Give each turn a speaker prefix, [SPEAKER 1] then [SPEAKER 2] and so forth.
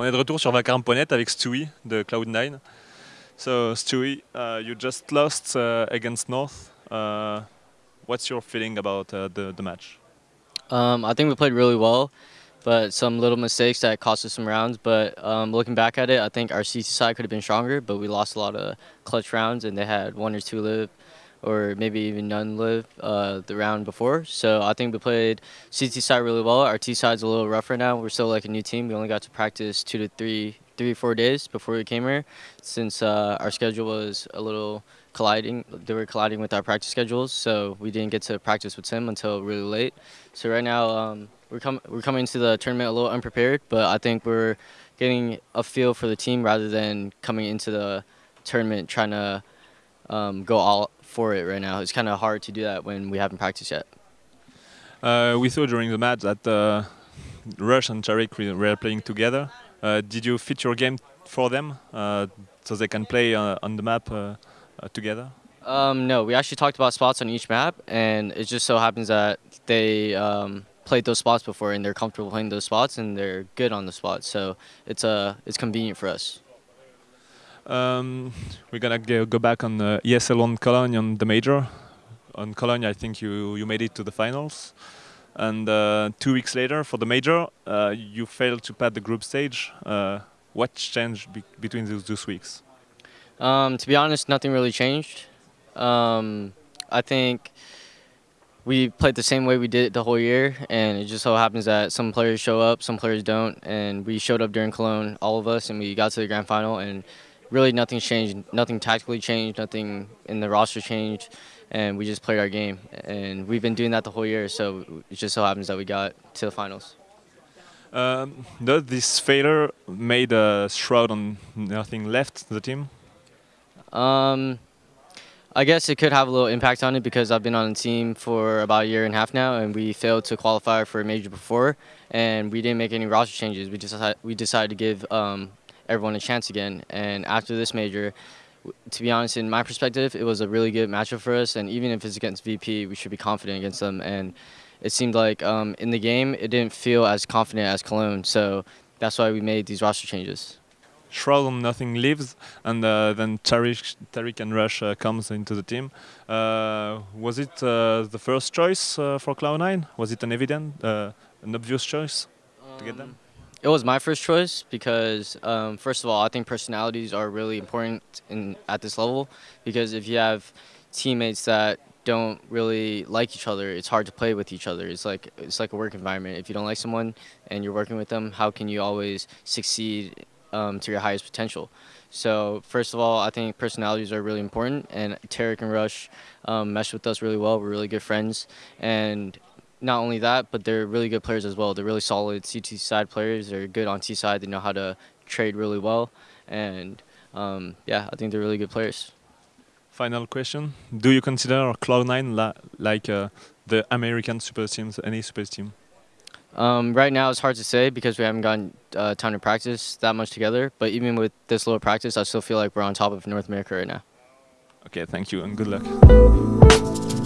[SPEAKER 1] On est de retour sur Vacarme.net avec Stewie de Cloud9. So Stewie, uh, you just lost uh, against North. Uh, what's your feeling about uh, the, the match?
[SPEAKER 2] Um, I think we played really well, but some little mistakes that cost us some rounds. But um, looking back at it, I think our CT side could have been stronger, but we lost a lot of clutch rounds, and they had one or two live or maybe even none live uh, the round before. So I think we played CT side really well. Our T side's a little rougher now. We're still like a new team. We only got to practice two to three, three four days before we came here, since uh, our schedule was a little colliding. They were colliding with our practice schedules, so we didn't get to practice with Tim until really late. So right now um, we're coming we're coming to the tournament a little unprepared, but I think we're getting a feel for the team rather than coming into the tournament trying to um, go all for it right now. It's kind of hard to do that when we haven't practiced yet.
[SPEAKER 1] Uh, we saw during the match that uh, Rush and Tarik were playing together. Uh, did you fit your game for them uh, so they can play uh, on the map uh, together?
[SPEAKER 2] Um, no, we actually talked about spots on each map, and it just so happens that they um, played those spots before, and they're comfortable playing those spots, and they're good on the spots. So it's uh, it's convenient for us.
[SPEAKER 1] Um, we're gonna go back on uh, ESL One Cologne on the major. On Cologne, I think you you made it to the finals, and uh, two weeks later for the major, uh, you failed to pass the group stage. Uh, what changed be between those two weeks?
[SPEAKER 2] Um, to be honest, nothing really changed. Um, I think we played the same way we did the whole year, and it just so happens that some players show up, some players don't, and we showed up during Cologne, all of us, and we got to the grand final, and really nothing's changed. Nothing tactically changed. Nothing in the roster changed, and we just played our game. And we've been doing that the whole year. So it just so happens that we got to the finals.
[SPEAKER 1] Um, does this failure made a shroud on n0thing left the team?
[SPEAKER 2] Um, I guess it could have a little impact on it because I've been on the team for about a year and a half now, and we failed to qualify for a major before, and we didn't make any roster changes. We just we decided to give um, everyone a chance again. And after this major, to be honest, in my perspective, it was a really good matchup for us. And even if it's against VP, we should be confident against them. And it seemed like um, in the game, it didn't feel as confident as Cologne. So that's why we made these roster changes.
[SPEAKER 1] Shroud on n0thing leaves, and uh, then Tarik, Tarik and Rush uh, comes into the team. Uh, was it uh, the first choice uh, for Cloud9? Was it an evident, uh, an obvious choice um, to get them?
[SPEAKER 2] It was my first choice because, um, first of all, I think personalities are really important in at this level because if you have teammates that don't really like each other, it's hard to play with each other. It's like it's like a work environment. If you don't like someone and you're working with them, how can you always succeed um, to your highest potential? So first of all, I think personalities are really important, and Tarik and Rush um, mesh with us really well. We're really good friends, and not only that, but they're really good players as well. They're really solid CT side players. They're good on T side. They know how to trade really well, and um, yeah, I think they're really good players.
[SPEAKER 1] Final question: Do you consider Cloud9 like uh, the American super teams, any super team?
[SPEAKER 2] Um, right now, it's hard to say because we haven't gotten uh, time to practice that much together. But even with this little practice, I still feel like we're on top of North America right now.
[SPEAKER 1] Okay, thank you and good luck.